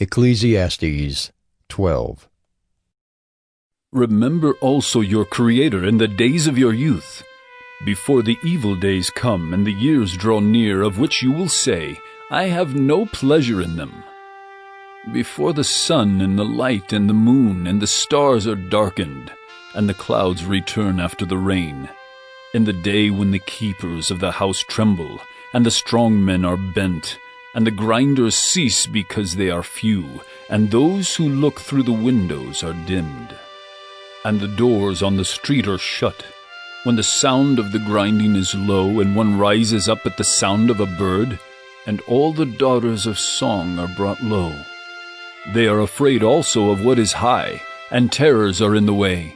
Ecclesiastes 12. Remember also your Creator in the days of your youth, before the evil days come and the years draw near, of which you will say, I have no pleasure in them. Before the sun and the light and the moon and the stars are darkened, and the clouds return after the rain, in the day when the keepers of the house tremble, and the strong men are bent, and the grinders cease because they are few, and those who look through the windows are dimmed. And the doors on the street are shut, when the sound of the grinding is low, and one rises up at the sound of a bird, and all the daughters of song are brought low. They are afraid also of what is high, and terrors are in the way.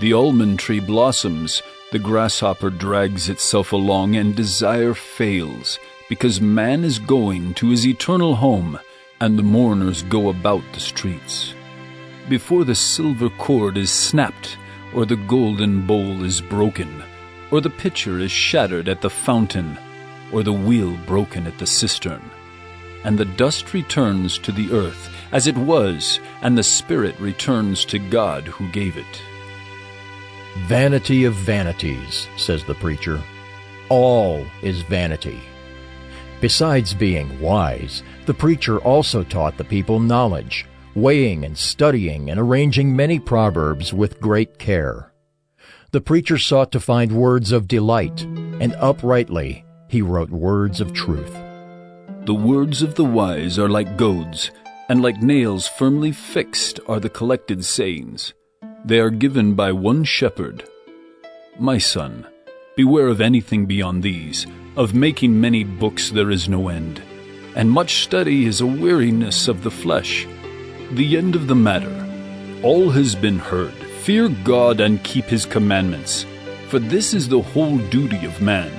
The almond tree blossoms, the grasshopper drags itself along, and desire fails, because man is going to his eternal home, and the mourners go about the streets. Before the silver cord is snapped, or the golden bowl is broken, or the pitcher is shattered at the fountain, or the wheel broken at the cistern. And the dust returns to the earth as it was, and the spirit returns to God who gave it. Vanity of vanities, says the preacher. All is vanity. Besides being wise, the preacher also taught the people knowledge, weighing and studying and arranging many proverbs with great care. The preacher sought to find words of delight, and uprightly he wrote words of truth. The words of the wise are like goads, and like nails firmly fixed are the collected sayings. They are given by one shepherd. My son, beware of anything beyond these. Of making many books there is no end, and much study is a weariness of the flesh. The end of the matter. All has been heard. Fear God and keep his commandments, for this is the whole duty of man.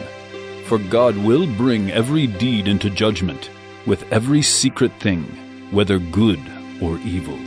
For God will bring every deed into judgment, with every secret thing, whether good or evil.